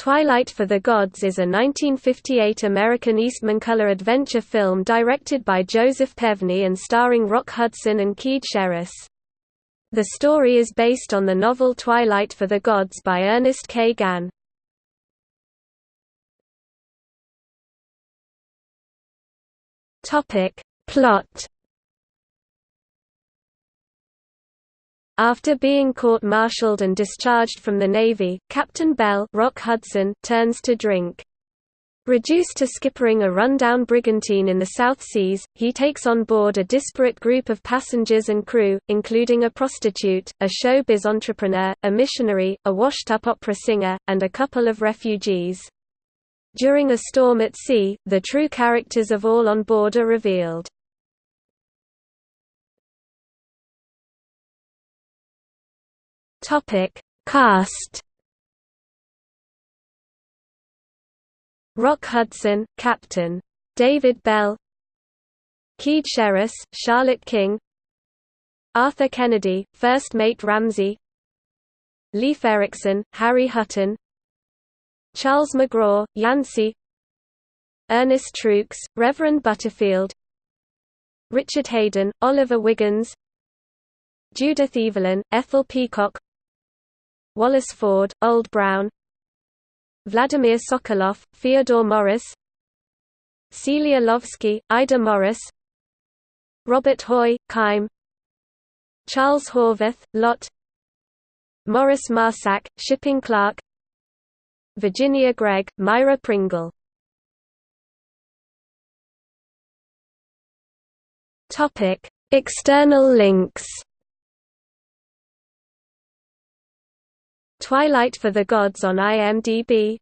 Twilight for the Gods is a 1958 American Eastman color adventure film directed by Joseph Pevney and starring Rock Hudson and Cyd Charisse. The story is based on the novel Twilight for the Gods by Ernest K. Gann. Plot After being court-martialed and discharged from the Navy, Captain Bell Rock Hudson turns to drink. Reduced to skippering a run-down brigantine in the South Seas, he takes on board a disparate group of passengers and crew, including a prostitute, a showbiz entrepreneur, a missionary, a washed-up opera singer, and a couple of refugees. During a storm at sea, the true characters of all on board are revealed. Topic: Cast. Rock Hudson, Captain. David Bell. Cyd Charisse, Charlotte King. Arthur Kennedy, First Mate Ramsey. Leif Erickson, Harry Hutton. Charles McGraw, Yancey. Ernest Truex, Reverend Butterfield. Richard Haydn, Oliver Wiggins. Judith Evelyn, Ethel Peacock Wallace Ford, Old Brown Vladimir Sokoloff, Fyodor Morris Celia Lovsky, Ida Morris Robert Hoy, Kime Charles Horvath, Lot Maurice Marsac, shipping clerk Virginia Gregg, Myra Pringle. External links Twilight for the Gods on IMDb